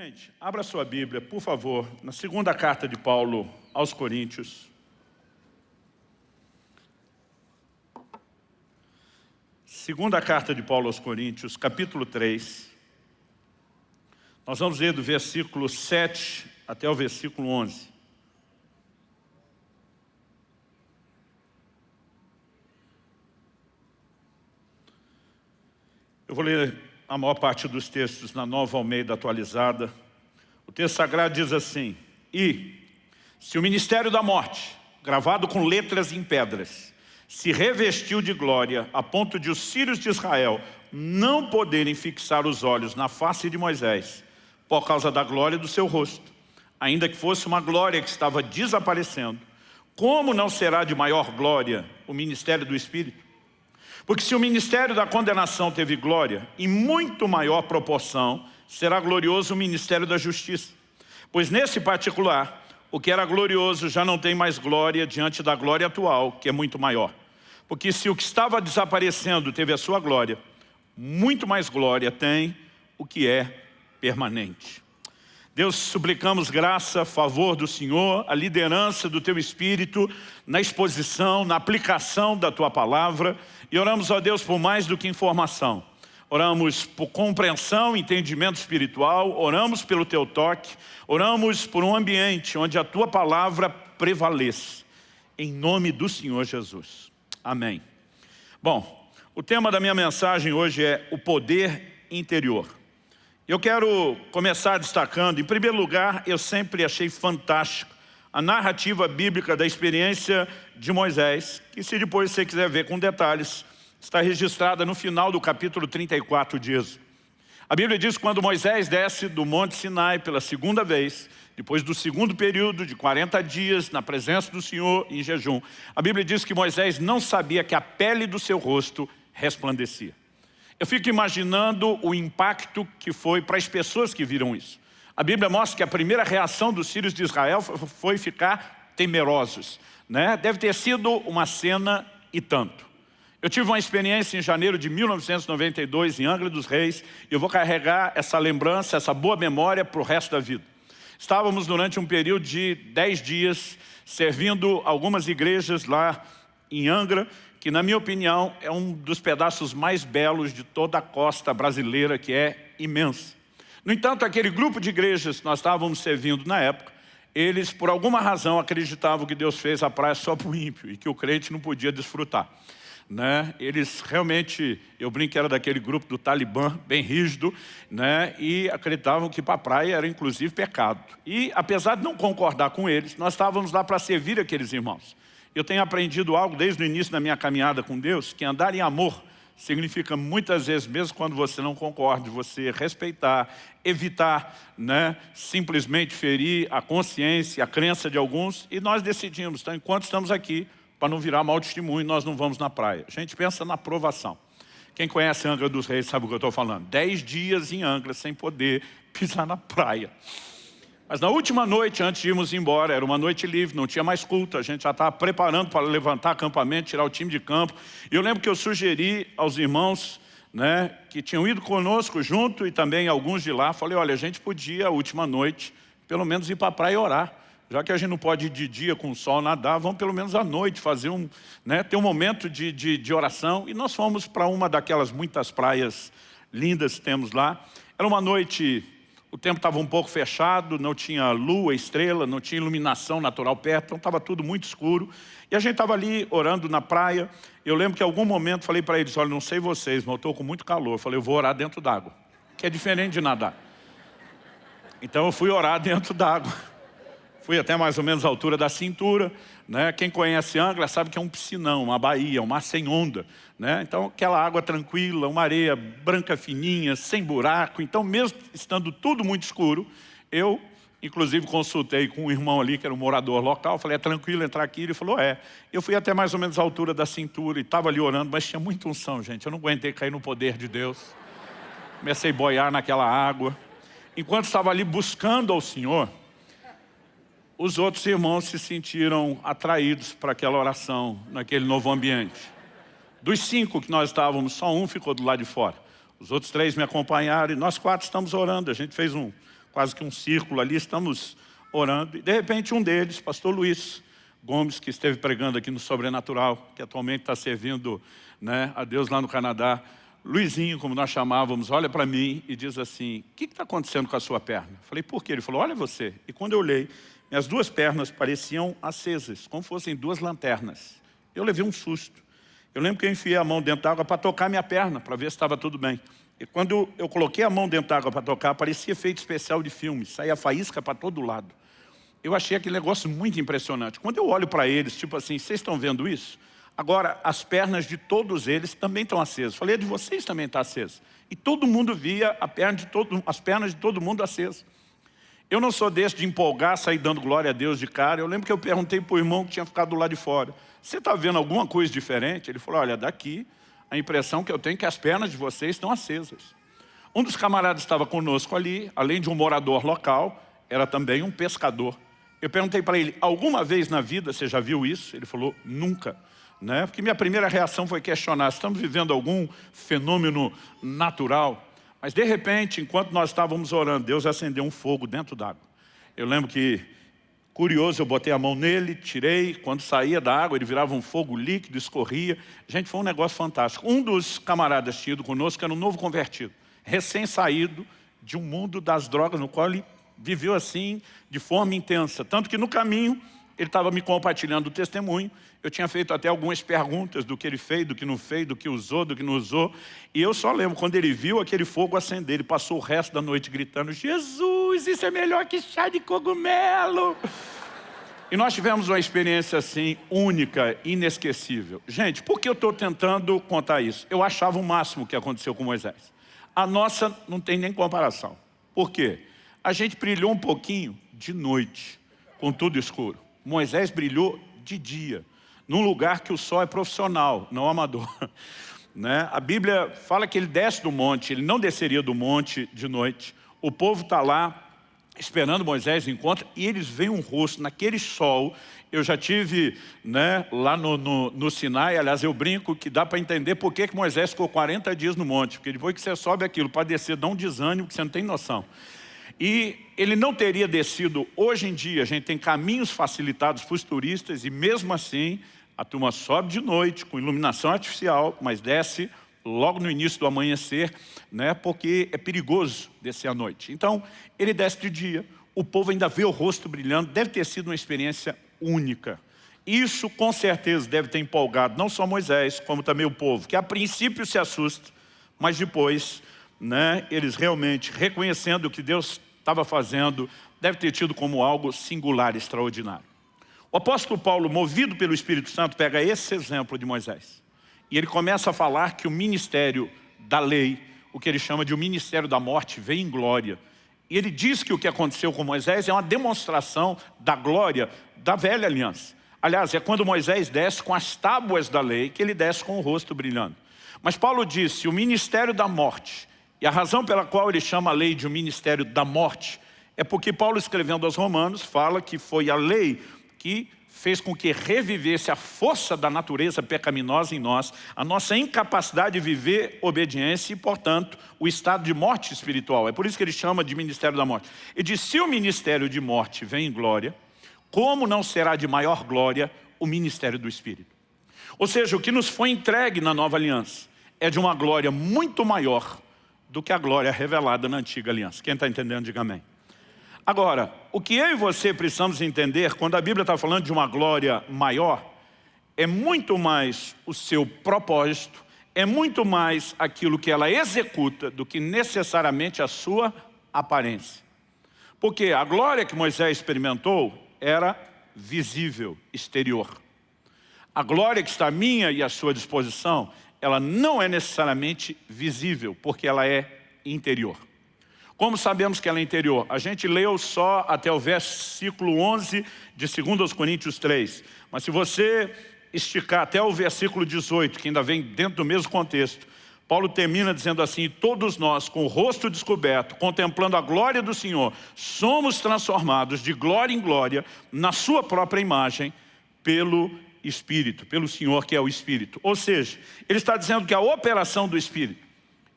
Gente, abra sua Bíblia, por favor, na segunda carta de Paulo aos Coríntios. Segunda carta de Paulo aos Coríntios, capítulo 3. Nós vamos ler do versículo 7 até o versículo 11. Eu vou ler a maior parte dos textos na Nova Almeida atualizada. O texto sagrado diz assim, E, se o ministério da morte, gravado com letras em pedras, se revestiu de glória a ponto de os filhos de Israel não poderem fixar os olhos na face de Moisés, por causa da glória do seu rosto, ainda que fosse uma glória que estava desaparecendo, como não será de maior glória o ministério do Espírito? Porque se o ministério da condenação teve glória, em muito maior proporção será glorioso o ministério da justiça. Pois nesse particular, o que era glorioso já não tem mais glória diante da glória atual, que é muito maior. Porque se o que estava desaparecendo teve a sua glória, muito mais glória tem o que é permanente. Deus, suplicamos graça, favor do Senhor, a liderança do Teu Espírito na exposição, na aplicação da Tua Palavra e oramos a Deus por mais do que informação. Oramos por compreensão, entendimento espiritual, oramos pelo Teu toque, oramos por um ambiente onde a Tua Palavra prevaleça. Em nome do Senhor Jesus. Amém. Bom, o tema da minha mensagem hoje é o poder interior. Eu quero começar destacando, em primeiro lugar, eu sempre achei fantástico a narrativa bíblica da experiência de Moisés, que se depois você quiser ver com detalhes, está registrada no final do capítulo 34 de Êxodo. A Bíblia diz que quando Moisés desce do Monte Sinai pela segunda vez, depois do segundo período de 40 dias na presença do Senhor em jejum, a Bíblia diz que Moisés não sabia que a pele do seu rosto resplandecia. Eu fico imaginando o impacto que foi para as pessoas que viram isso. A Bíblia mostra que a primeira reação dos filhos de Israel foi ficar temerosos. Né? Deve ter sido uma cena e tanto. Eu tive uma experiência em janeiro de 1992 em Angra dos Reis e eu vou carregar essa lembrança, essa boa memória para o resto da vida. Estávamos durante um período de 10 dias servindo algumas igrejas lá em Angra que na minha opinião é um dos pedaços mais belos de toda a costa brasileira, que é imensa. No entanto, aquele grupo de igrejas que nós estávamos servindo na época, eles, por alguma razão, acreditavam que Deus fez a praia só para o ímpio e que o crente não podia desfrutar. Né? Eles realmente, eu brinco que era daquele grupo do Talibã, bem rígido, né? e acreditavam que para a praia era inclusive pecado. E apesar de não concordar com eles, nós estávamos lá para servir aqueles irmãos. Eu tenho aprendido algo desde o início da minha caminhada com Deus, que andar em amor significa muitas vezes, mesmo quando você não concorda, você respeitar, evitar né, simplesmente ferir a consciência, a crença de alguns, e nós decidimos, então, enquanto estamos aqui, para não virar mau testemunho, nós não vamos na praia. A gente pensa na aprovação. Quem conhece Angra dos Reis sabe o que eu estou falando. Dez dias em Angra sem poder pisar na praia. Mas na última noite, antes de irmos embora, era uma noite livre, não tinha mais culto, a gente já estava preparando para levantar acampamento, tirar o time de campo. E eu lembro que eu sugeri aos irmãos né, que tinham ido conosco junto e também alguns de lá, falei, olha, a gente podia, a última noite, pelo menos ir para a praia orar. Já que a gente não pode ir de dia com o sol nadar, vamos pelo menos à noite fazer um, né, ter um momento de, de, de oração. E nós fomos para uma daquelas muitas praias lindas que temos lá. Era uma noite o tempo estava um pouco fechado, não tinha lua, estrela, não tinha iluminação natural perto, então estava tudo muito escuro. E a gente estava ali orando na praia. Eu lembro que em algum momento falei para eles, olha, não sei vocês, mas eu estou com muito calor. Eu falei, eu vou orar dentro d'água, que é diferente de nadar. Então eu fui orar dentro d'água. Fui até mais ou menos a altura da cintura. Né? Quem conhece Angra sabe que é um piscinão, uma baía, um mar sem onda. Né? Então aquela água tranquila, uma areia branca fininha, sem buraco. Então mesmo estando tudo muito escuro, eu inclusive consultei com um irmão ali que era um morador local, falei, é tranquilo entrar aqui? Ele falou, é. Eu fui até mais ou menos a altura da cintura e estava ali orando, mas tinha muita unção, gente. Eu não aguentei cair no poder de Deus. Comecei a boiar naquela água. Enquanto estava ali buscando ao Senhor, os outros irmãos se sentiram atraídos para aquela oração, naquele novo ambiente. Dos cinco que nós estávamos, só um ficou do lado de fora. Os outros três me acompanharam e nós quatro estamos orando. A gente fez um, quase que um círculo ali, estamos orando, e de repente um deles, pastor Luiz Gomes, que esteve pregando aqui no Sobrenatural, que atualmente está servindo né, a Deus lá no Canadá, Luizinho, como nós chamávamos, olha para mim e diz assim, o que está acontecendo com a sua perna? Falei, por quê? Ele falou, olha você. E quando eu olhei, minhas duas pernas pareciam acesas, como fossem duas lanternas. Eu levei um susto. Eu lembro que eu enfiei a mão dentro da água para tocar minha perna, para ver se estava tudo bem. E quando eu coloquei a mão dentro da água para tocar, parecia efeito especial de filme, saía faísca para todo lado. Eu achei aquele negócio muito impressionante. Quando eu olho para eles, tipo assim, vocês estão vendo isso? Agora, as pernas de todos eles também estão acesas. Falei, a de vocês também está acesa. E todo mundo via perna todo, as pernas de todo mundo acesas. Eu não sou desse de empolgar, sair dando glória a Deus de cara. Eu lembro que eu perguntei para o irmão que tinha ficado do lado de fora. Você está vendo alguma coisa diferente? Ele falou, olha, daqui a impressão que eu tenho é que as pernas de vocês estão acesas. Um dos camaradas estava conosco ali, além de um morador local, era também um pescador. Eu perguntei para ele, alguma vez na vida você já viu isso? Ele falou, nunca. Né? Porque minha primeira reação foi questionar, estamos vivendo algum fenômeno natural? Mas de repente, enquanto nós estávamos orando, Deus acendeu um fogo dentro d'água. Eu lembro que, curioso, eu botei a mão nele, tirei, quando saía da água ele virava um fogo líquido, escorria. Gente, foi um negócio fantástico. Um dos camaradas tinha ido conosco era um novo convertido, recém-saído de um mundo das drogas, no qual ele viveu assim, de forma intensa. Tanto que no caminho, ele estava me compartilhando o testemunho, eu tinha feito até algumas perguntas do que ele fez, do que não fez, do que usou, do que não usou. E eu só lembro, quando ele viu aquele fogo acender, ele passou o resto da noite gritando, Jesus, isso é melhor que chá de cogumelo. E nós tivemos uma experiência assim, única, inesquecível. Gente, por que eu estou tentando contar isso? Eu achava o máximo que aconteceu com Moisés. A nossa não tem nem comparação. Por quê? A gente brilhou um pouquinho de noite, com tudo escuro. Moisés brilhou de dia, num lugar que o sol é profissional, não amador. Né? A Bíblia fala que ele desce do monte, ele não desceria do monte de noite. O povo está lá esperando Moisés encontra e eles veem um rosto naquele sol. Eu já tive né, lá no, no, no, Sinai, aliás eu brinco que dá para entender por que, que Moisés ficou 40 dias no monte, porque depois que você sobe aquilo para descer dá um desânimo que você não tem noção. E ele não teria descido, hoje em dia a gente tem caminhos facilitados para os turistas e mesmo assim a turma sobe de noite com iluminação artificial, mas desce logo no início do amanhecer, né, porque é perigoso descer à noite. Então, ele desce de dia, o povo ainda vê o rosto brilhando, deve ter sido uma experiência única. Isso com certeza deve ter empolgado não só Moisés, como também o povo, que a princípio se assusta, mas depois né, eles realmente reconhecendo o que Deus estava fazendo, deve ter tido como algo singular, extraordinário. O apóstolo Paulo, movido pelo Espírito Santo, pega esse exemplo de Moisés. E ele começa a falar que o ministério da lei, o que ele chama de o ministério da morte, vem em glória. E ele diz que o que aconteceu com Moisés é uma demonstração da glória da velha aliança. Aliás, é quando Moisés desce com as tábuas da lei, que ele desce com o rosto brilhando. Mas Paulo disse, o ministério da morte e a razão pela qual ele chama a lei de um ministério da morte é porque Paulo, escrevendo aos romanos, fala que foi a lei que fez com que revivesse a força da natureza pecaminosa em nós, a nossa incapacidade de viver obediência e, portanto, o estado de morte espiritual. É por isso que ele chama de ministério da morte. E diz, se o ministério de morte vem em glória, como não será de maior glória o ministério do Espírito? Ou seja, o que nos foi entregue na nova aliança é de uma glória muito maior do que a glória revelada na antiga aliança. Quem está entendendo, diga amém. Agora, o que eu e você precisamos entender, quando a Bíblia está falando de uma glória maior, é muito mais o seu propósito, é muito mais aquilo que ela executa do que necessariamente a sua aparência. Porque a glória que Moisés experimentou era visível, exterior. A glória que está à minha e à sua disposição ela não é necessariamente visível, porque ela é interior. Como sabemos que ela é interior? A gente leu só até o versículo 11 de 2 Coríntios 3. Mas se você esticar até o versículo 18, que ainda vem dentro do mesmo contexto, Paulo termina dizendo assim, todos nós, com o rosto descoberto, contemplando a glória do Senhor, somos transformados de glória em glória, na sua própria imagem, pelo Espírito, pelo Senhor que é o Espírito. Ou seja, ele está dizendo que a operação do Espírito,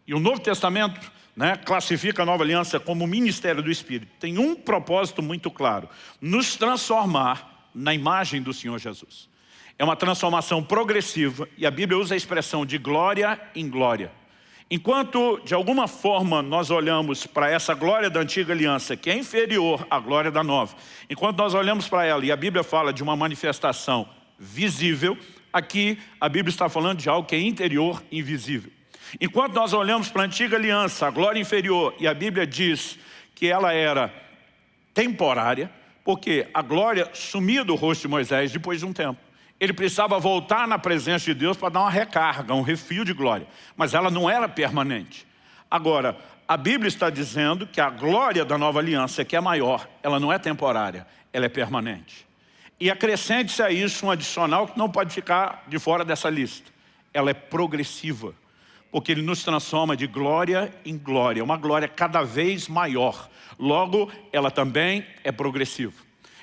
e o Novo Testamento, né, classifica a nova aliança como ministério do Espírito, tem um propósito muito claro, nos transformar na imagem do Senhor Jesus. É uma transformação progressiva e a Bíblia usa a expressão de glória em glória. Enquanto, de alguma forma, nós olhamos para essa glória da antiga aliança, que é inferior à glória da nova, enquanto nós olhamos para ela e a Bíblia fala de uma manifestação visível, aqui a Bíblia está falando de algo que é interior, invisível. Enquanto nós olhamos para a antiga aliança, a glória inferior, e a Bíblia diz que ela era temporária, porque a glória sumia do rosto de Moisés depois de um tempo. Ele precisava voltar na presença de Deus para dar uma recarga, um refio de glória. Mas ela não era permanente. Agora, a Bíblia está dizendo que a glória da nova aliança, que é maior, ela não é temporária, ela é permanente. E acrescente-se a isso um adicional que não pode ficar de fora dessa lista. Ela é progressiva porque Ele nos transforma de glória em glória, uma glória cada vez maior. Logo, ela também é progressiva.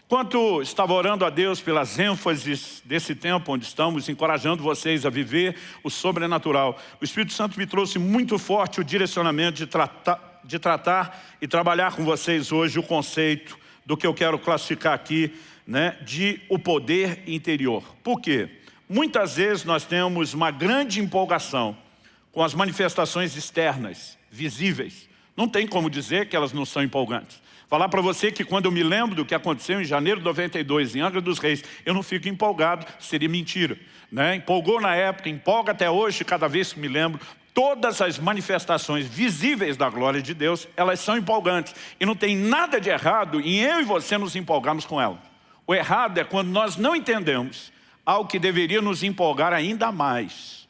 Enquanto estava orando a Deus pelas ênfases desse tempo onde estamos, encorajando vocês a viver o sobrenatural, o Espírito Santo me trouxe muito forte o direcionamento de tratar, de tratar e trabalhar com vocês hoje o conceito do que eu quero classificar aqui, né, de o poder interior. Por quê? Muitas vezes nós temos uma grande empolgação com as manifestações externas, visíveis. Não tem como dizer que elas não são empolgantes. Falar para você que quando eu me lembro do que aconteceu em janeiro de 92, em Angra dos Reis, eu não fico empolgado, seria mentira. Né? Empolgou na época, empolga até hoje, cada vez que me lembro, todas as manifestações visíveis da glória de Deus, elas são empolgantes. E não tem nada de errado em eu e você nos empolgarmos com elas. O errado é quando nós não entendemos algo que deveria nos empolgar ainda mais.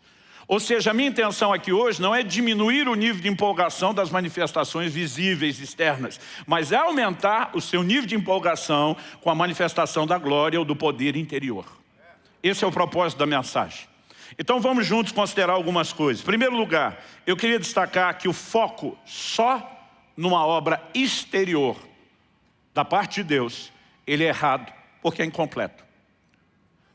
Ou seja, a minha intenção aqui hoje não é diminuir o nível de empolgação das manifestações visíveis, externas, mas é aumentar o seu nível de empolgação com a manifestação da glória ou do poder interior. Esse é o propósito da mensagem. Então vamos juntos considerar algumas coisas. Em primeiro lugar, eu queria destacar que o foco só numa obra exterior da parte de Deus, ele é errado, porque é incompleto.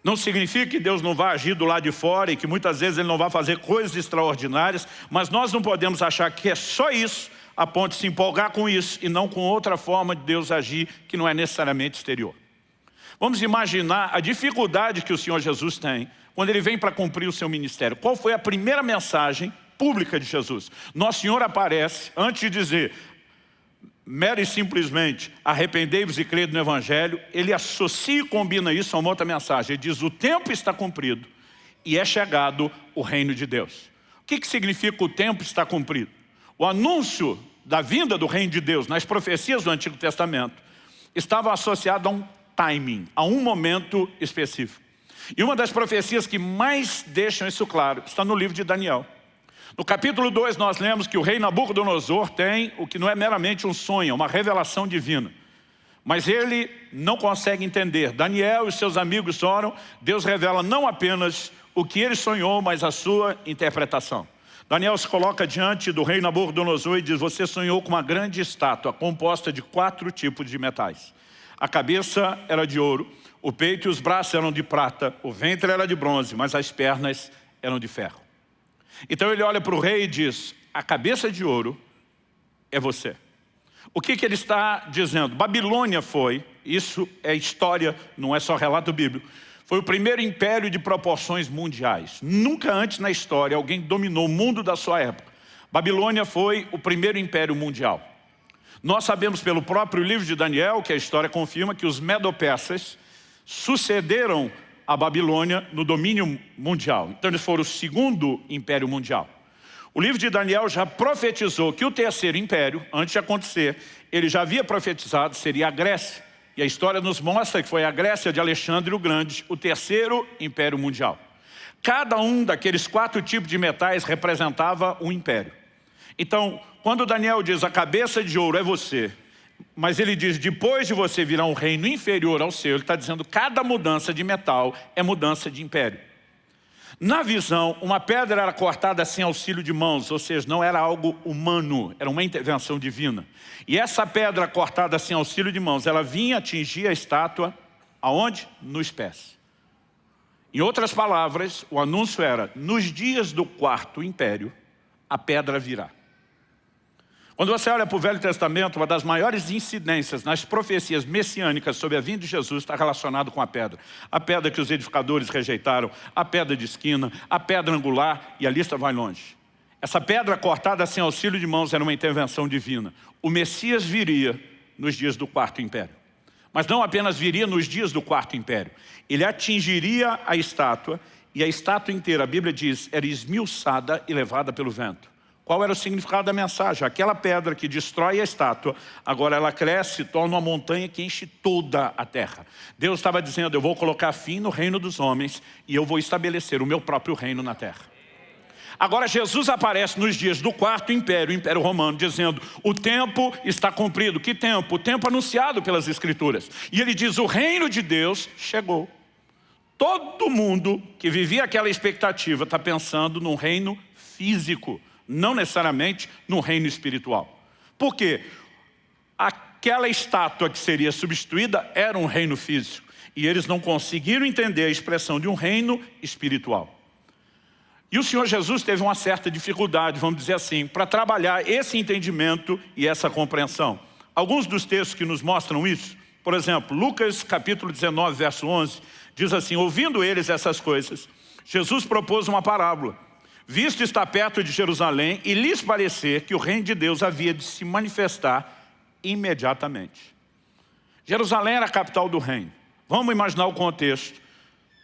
Não significa que Deus não vai agir do lado de fora e que muitas vezes Ele não vai fazer coisas extraordinárias, mas nós não podemos achar que é só isso a ponto de se empolgar com isso e não com outra forma de Deus agir que não é necessariamente exterior. Vamos imaginar a dificuldade que o Senhor Jesus tem quando Ele vem para cumprir o seu ministério. Qual foi a primeira mensagem pública de Jesus? Nosso Senhor aparece, antes de dizer, mera e simplesmente arrependei-vos e crede no Evangelho, ele associa e combina isso a uma outra mensagem. Ele diz, o tempo está cumprido e é chegado o reino de Deus. O que, que significa o tempo está cumprido? O anúncio da vinda do reino de Deus nas profecias do Antigo Testamento estava associado a um timing, a um momento específico. E uma das profecias que mais deixam isso claro está no livro de Daniel. No capítulo 2 nós lemos que o rei Nabucodonosor tem o que não é meramente um sonho, é uma revelação divina. Mas ele não consegue entender. Daniel e seus amigos oram, Deus revela não apenas o que ele sonhou, mas a sua interpretação. Daniel se coloca diante do rei Nabucodonosor e diz, você sonhou com uma grande estátua composta de quatro tipos de metais. A cabeça era de ouro, o peito e os braços eram de prata, o ventre era de bronze, mas as pernas eram de ferro. Então ele olha para o rei e diz, a cabeça de ouro é você. O que, que ele está dizendo? Babilônia foi, isso é história, não é só relato bíblico, foi o primeiro império de proporções mundiais. Nunca antes na história alguém dominou o mundo da sua época. Babilônia foi o primeiro império mundial. Nós sabemos pelo próprio livro de Daniel, que a história confirma, que os medopeças sucederam a Babilônia no domínio mundial. Então eles foram o segundo império mundial. O livro de Daniel já profetizou que o terceiro império, antes de acontecer, ele já havia profetizado, seria a Grécia. E a história nos mostra que foi a Grécia de Alexandre o Grande, o terceiro império mundial. Cada um daqueles quatro tipos de metais representava um império. Então, quando Daniel diz a cabeça de ouro é você, mas ele diz, depois de você virar um reino inferior ao seu, ele está dizendo cada mudança de metal é mudança de império. Na visão, uma pedra era cortada sem auxílio de mãos, ou seja, não era algo humano, era uma intervenção divina. E essa pedra cortada sem auxílio de mãos, ela vinha atingir a estátua, aonde? Nos pés. Em outras palavras, o anúncio era, nos dias do quarto império, a pedra virá. Quando você olha para o Velho Testamento, uma das maiores incidências nas profecias messiânicas sobre a vinda de Jesus está relacionado com a pedra. A pedra que os edificadores rejeitaram, a pedra de esquina, a pedra angular, e a lista vai longe. Essa pedra cortada sem auxílio de mãos era uma intervenção divina. O Messias viria nos dias do Quarto Império. Mas não apenas viria nos dias do Quarto Império. Ele atingiria a estátua, e a estátua inteira, a Bíblia diz, era esmiuçada e levada pelo vento. Qual era o significado da mensagem? Aquela pedra que destrói a estátua, agora ela cresce, torna uma montanha que enche toda a terra. Deus estava dizendo, eu vou colocar fim no reino dos homens e eu vou estabelecer o meu próprio reino na terra. Agora Jesus aparece nos dias do quarto império, o império romano, dizendo, o tempo está cumprido. Que tempo? O tempo anunciado pelas escrituras. E ele diz, o reino de Deus chegou. Todo mundo que vivia aquela expectativa está pensando num reino físico não necessariamente no reino espiritual. Por quê? Aquela estátua que seria substituída era um reino físico, e eles não conseguiram entender a expressão de um reino espiritual. E o Senhor Jesus teve uma certa dificuldade, vamos dizer assim, para trabalhar esse entendimento e essa compreensão. Alguns dos textos que nos mostram isso, por exemplo, Lucas capítulo 19, verso 11, diz assim, ouvindo eles essas coisas, Jesus propôs uma parábola visto estar perto de Jerusalém e lhes parecer que o reino de Deus havia de se manifestar imediatamente. Jerusalém era a capital do reino. Vamos imaginar o contexto,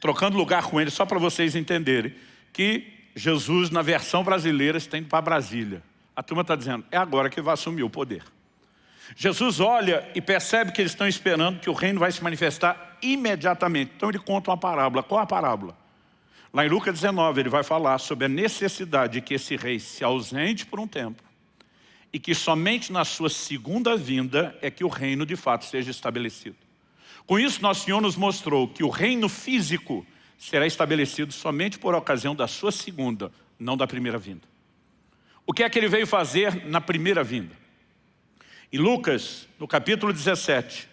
trocando lugar com ele, só para vocês entenderem, que Jesus, na versão brasileira, está indo para Brasília. A turma está dizendo, é agora que vai assumir o poder. Jesus olha e percebe que eles estão esperando que o reino vai se manifestar imediatamente. Então ele conta uma parábola. Qual a parábola? Lá em Lucas 19, ele vai falar sobre a necessidade de que esse rei se ausente por um tempo e que somente na sua segunda vinda é que o reino de fato seja estabelecido. Com isso, nosso Senhor nos mostrou que o reino físico será estabelecido somente por ocasião da sua segunda, não da primeira vinda. O que é que ele veio fazer na primeira vinda? Em Lucas, no capítulo 17,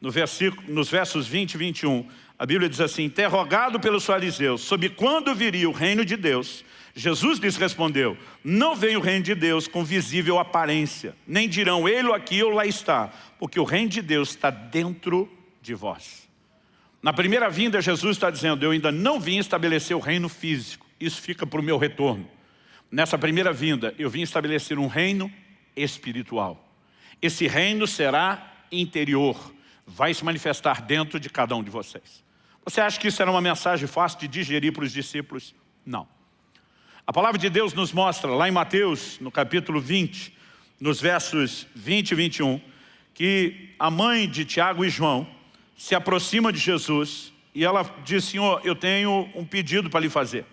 no versículo, nos versos 20 e 21, a Bíblia diz assim, interrogado pelos fariseus sobre quando viria o reino de Deus, Jesus lhes respondeu, não vem o reino de Deus com visível aparência, nem dirão ele ou aqui ou lá está, porque o reino de Deus está dentro de vós. Na primeira vinda, Jesus está dizendo, eu ainda não vim estabelecer o reino físico, isso fica para o meu retorno. Nessa primeira vinda, eu vim estabelecer um reino espiritual. Esse reino será interior, vai se manifestar dentro de cada um de vocês. Você acha que isso era uma mensagem fácil de digerir para os discípulos? Não. A palavra de Deus nos mostra, lá em Mateus, no capítulo 20, nos versos 20 e 21, que a mãe de Tiago e João se aproxima de Jesus e ela diz, Senhor, eu tenho um pedido para lhe fazer.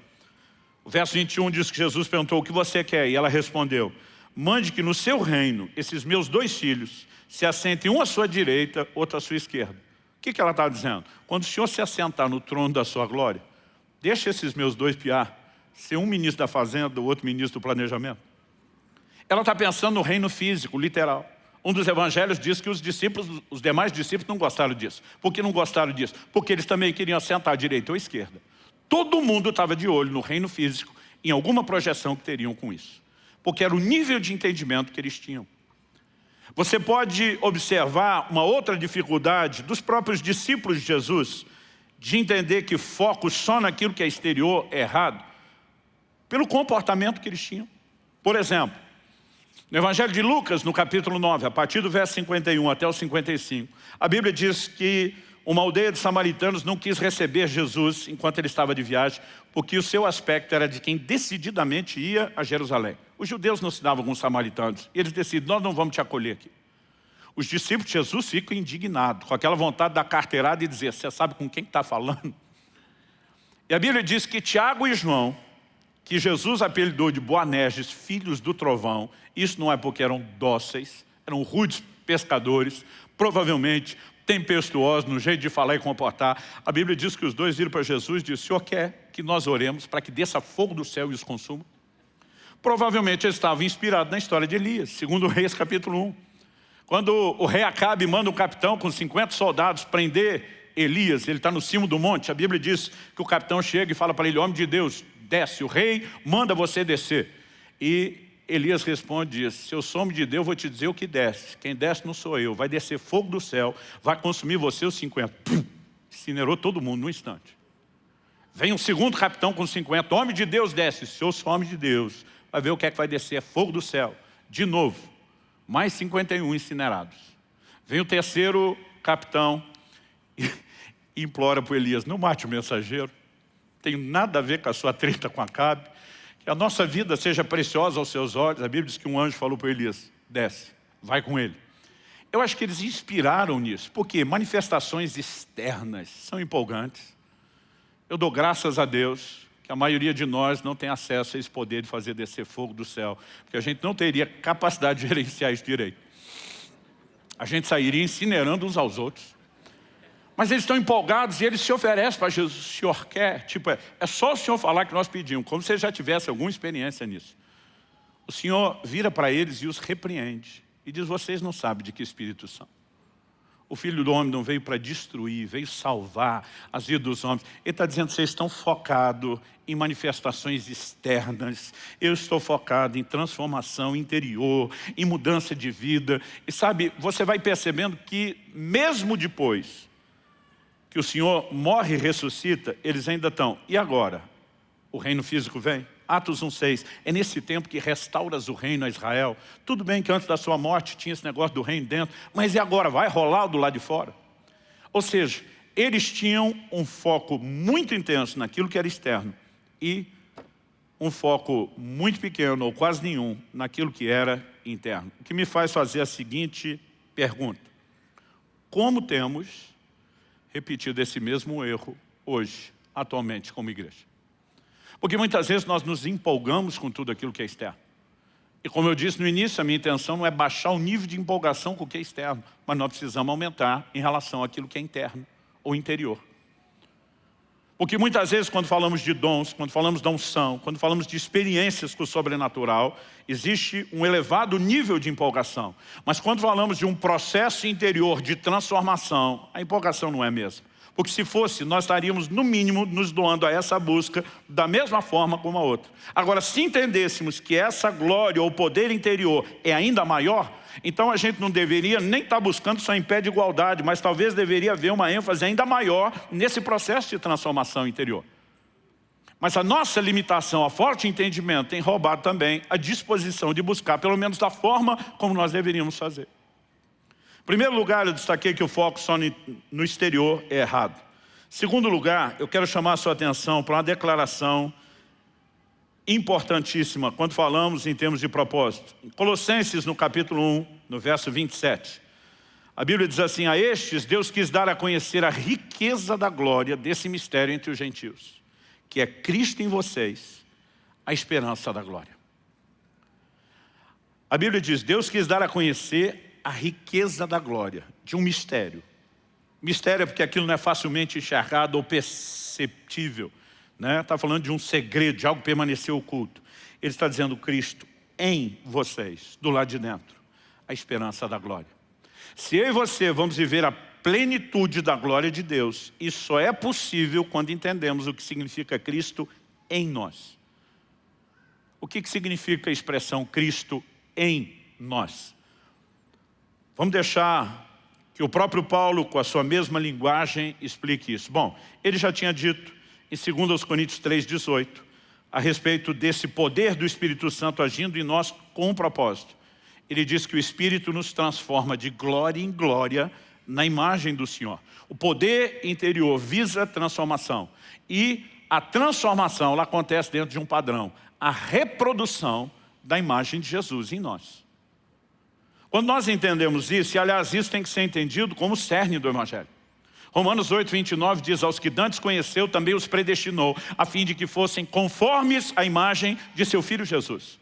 O verso 21 diz que Jesus perguntou, o que você quer? E ela respondeu, mande que no seu reino, esses meus dois filhos, se assentem um à sua direita, outro à sua esquerda. O que, que ela está dizendo? Quando o Senhor se assentar no trono da sua glória, deixa esses meus dois piar, ser um ministro da fazenda, o outro ministro do planejamento. Ela está pensando no reino físico, literal. Um dos evangelhos diz que os discípulos, os demais discípulos não gostaram disso. Por que não gostaram disso? Porque eles também queriam assentar à direita ou à esquerda. Todo mundo estava de olho no reino físico, em alguma projeção que teriam com isso. Porque era o nível de entendimento que eles tinham. Você pode observar uma outra dificuldade dos próprios discípulos de Jesus, de entender que foco só naquilo que é exterior é errado, pelo comportamento que eles tinham. Por exemplo, no Evangelho de Lucas, no capítulo 9, a partir do verso 51 até o 55, a Bíblia diz que uma aldeia de samaritanos não quis receber Jesus enquanto ele estava de viagem, porque o seu aspecto era de quem decididamente ia a Jerusalém. Os judeus não se davam com os samaritanos, eles decidem, nós não vamos te acolher aqui. Os discípulos de Jesus ficam indignados, com aquela vontade da carteirada e dizer, você sabe com quem está falando? E a Bíblia diz que Tiago e João, que Jesus apelidou de Boanerges, filhos do trovão, isso não é porque eram dóceis, eram rudes pescadores, provavelmente tempestuosos no jeito de falar e comportar. A Bíblia diz que os dois viram para Jesus e disseram, o Senhor quer que nós oremos para que desça fogo do céu e os consuma? Provavelmente eles estavam inspirados na história de Elias, segundo Reis capítulo 1. Quando o rei Acabe manda um capitão com 50 soldados prender Elias, ele está no cimo do monte, a Bíblia diz que o capitão chega e fala para ele, homem de Deus, desce, o rei manda você descer. E Elias responde e diz, se eu sou homem de Deus, vou te dizer o que desce. Quem desce não sou eu. Vai descer fogo do céu, vai consumir você os 50. Pum, incinerou todo mundo num instante. Vem um segundo capitão com 50. Homem de Deus desce. Se eu sou homem de Deus, vai ver o que é que vai descer. É fogo do céu. De novo. Mais 51 incinerados. Vem o terceiro capitão e implora para Elias, não mate o mensageiro. Tem nada a ver com a sua treta com Acabe que a nossa vida seja preciosa aos seus olhos. A Bíblia diz que um anjo falou para Elias, desce, vai com ele. Eu acho que eles inspiraram nisso, porque manifestações externas são empolgantes. Eu dou graças a Deus que a maioria de nós não tem acesso a esse poder de fazer descer fogo do céu, porque a gente não teria capacidade de gerenciar isso direito. A gente sairia incinerando uns aos outros. Mas eles estão empolgados e eles se oferecem para Jesus. O Senhor quer? Tipo, é, é só o Senhor falar que nós pedimos, como se já tivesse alguma experiência nisso. O Senhor vira para eles e os repreende. E diz, vocês não sabem de que espírito são. O Filho do Homem não veio para destruir, veio salvar as vidas dos homens. Ele está dizendo, vocês estão focados em manifestações externas. Eu estou focado em transformação interior, em mudança de vida. E sabe, você vai percebendo que mesmo depois que o Senhor morre e ressuscita, eles ainda estão. E agora? O reino físico vem? Atos 1,6, é nesse tempo que restauras o reino a Israel. Tudo bem que antes da sua morte tinha esse negócio do reino dentro, mas e agora? Vai rolar do lado de fora? Ou seja, eles tinham um foco muito intenso naquilo que era externo e um foco muito pequeno, ou quase nenhum, naquilo que era interno. O que me faz fazer a seguinte pergunta. Como temos repetido esse mesmo erro hoje, atualmente, como igreja. Porque muitas vezes nós nos empolgamos com tudo aquilo que é externo. E como eu disse no início, a minha intenção não é baixar o nível de empolgação com o que é externo, mas nós precisamos aumentar em relação àquilo que é interno ou interior. Porque muitas vezes quando falamos de dons, quando falamos da unção, quando falamos de experiências com o sobrenatural, existe um elevado nível de empolgação. Mas quando falamos de um processo interior de transformação, a empolgação não é a mesma. Porque se fosse, nós estaríamos, no mínimo, nos doando a essa busca da mesma forma como a outra. Agora, se entendêssemos que essa glória ou poder interior é ainda maior, então a gente não deveria nem estar tá buscando só em pé de igualdade, mas talvez deveria haver uma ênfase ainda maior nesse processo de transformação interior. Mas a nossa limitação a forte entendimento tem roubado também a disposição de buscar, pelo menos da forma como nós deveríamos fazer. Primeiro lugar, eu destaquei que o foco só no exterior é errado. Segundo lugar, eu quero chamar a sua atenção para uma declaração importantíssima quando falamos em termos de propósito. Em Colossenses, no capítulo 1, no verso 27, a Bíblia diz assim, a estes Deus quis dar a conhecer a riqueza da glória desse mistério entre os gentios, que é Cristo em vocês, a esperança da glória. A Bíblia diz, Deus quis dar a conhecer a riqueza da glória, de um mistério. Mistério é porque aquilo não é facilmente enxergado ou perceptível né? Está falando de um segredo, de algo que permaneceu oculto. Ele está dizendo Cristo em vocês, do lado de dentro, a esperança da glória. Se eu e você vamos viver a plenitude da glória de Deus, isso só é possível quando entendemos o que significa Cristo em nós. O que, que significa a expressão Cristo em nós? Vamos deixar que o próprio Paulo, com a sua mesma linguagem, explique isso. Bom, ele já tinha dito em 2 Coríntios 3,18, a respeito desse poder do Espírito Santo agindo em nós com um propósito. Ele diz que o Espírito nos transforma de glória em glória na imagem do Senhor. O poder interior visa a transformação. E a transformação ela acontece dentro de um padrão. A reprodução da imagem de Jesus em nós. Quando nós entendemos isso, e aliás isso tem que ser entendido como o cerne do Evangelho. Romanos 8, 29 diz, aos que dantes conheceu, também os predestinou, a fim de que fossem conformes à imagem de seu Filho Jesus.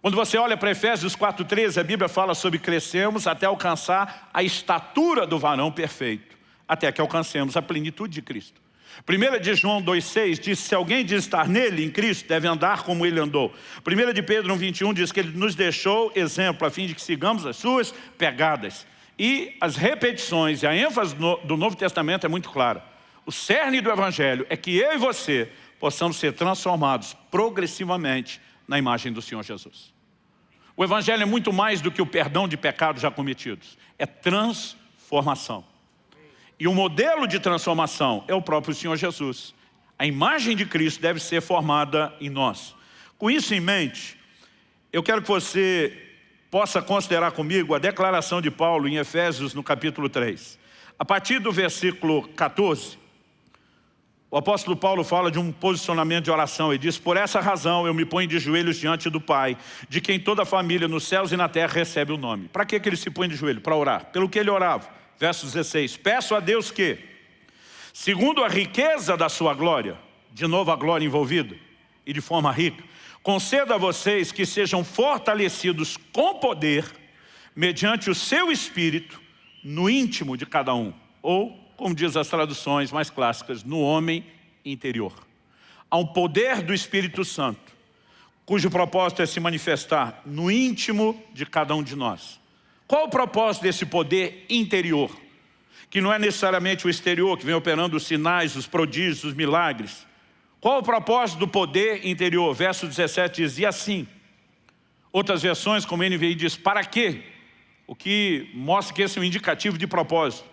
Quando você olha para Efésios 4,13, a Bíblia fala sobre crescermos até alcançar a estatura do varão perfeito, até que alcancemos a plenitude de Cristo. 1 de João 2,6 diz, se alguém diz estar nele, em Cristo, deve andar como ele andou. 1 de Pedro 1,21 diz que ele nos deixou exemplo, a fim de que sigamos as suas pegadas. E as repetições e a ênfase do Novo Testamento é muito clara. O cerne do Evangelho é que eu e você possamos ser transformados progressivamente na imagem do Senhor Jesus. O Evangelho é muito mais do que o perdão de pecados já cometidos. É transformação. E o modelo de transformação é o próprio Senhor Jesus. A imagem de Cristo deve ser formada em nós. Com isso em mente, eu quero que você possa considerar comigo a declaração de Paulo em Efésios no capítulo 3. A partir do versículo 14, o apóstolo Paulo fala de um posicionamento de oração e diz, por essa razão eu me ponho de joelhos diante do Pai, de quem toda a família nos céus e na terra recebe o nome. Para que, que ele se põe de joelho? Para orar. Pelo que ele orava. Verso 16, peço a Deus que, segundo a riqueza da sua glória, de novo a glória envolvida, e de forma rica, conceda a vocês que sejam fortalecidos com poder, mediante o seu Espírito, no íntimo de cada um, ou como diz as traduções mais clássicas, no homem interior. Há um poder do Espírito Santo, cujo propósito é se manifestar no íntimo de cada um de nós. Qual o propósito desse poder interior? Que não é necessariamente o exterior, que vem operando os sinais, os prodígios, os milagres. Qual o propósito do poder interior? Verso 17 diz, e assim. Outras versões, como NVI diz, para quê? O que mostra que esse é um indicativo de propósito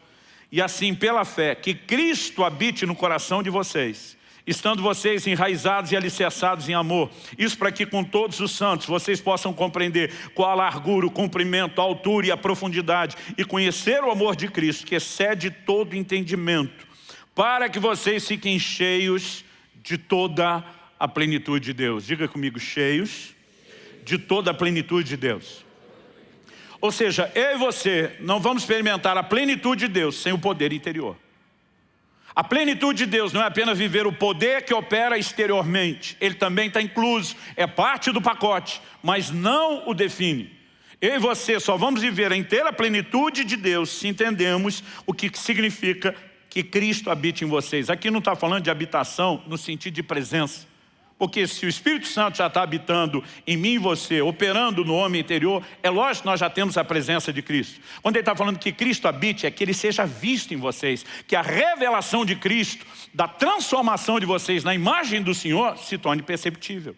e assim pela fé, que Cristo habite no coração de vocês, estando vocês enraizados e alicerçados em amor. Isso para que com todos os santos vocês possam compreender qual a largura, o comprimento, a altura e a profundidade e conhecer o amor de Cristo, que excede todo entendimento, para que vocês fiquem cheios de toda a plenitude de Deus. Diga comigo, cheios de toda a plenitude de Deus. Ou seja, eu e você não vamos experimentar a plenitude de Deus sem o poder interior. A plenitude de Deus não é apenas viver o poder que opera exteriormente, ele também está incluso, é parte do pacote, mas não o define. Eu e você só vamos viver a inteira plenitude de Deus se entendemos o que significa que Cristo habite em vocês. Aqui não está falando de habitação no sentido de presença. Porque se o Espírito Santo já está habitando em mim e você, operando no homem interior, é lógico que nós já temos a presença de Cristo. Quando ele está falando que Cristo habite, é que ele seja visto em vocês, que a revelação de Cristo, da transformação de vocês na imagem do Senhor, se torne perceptível.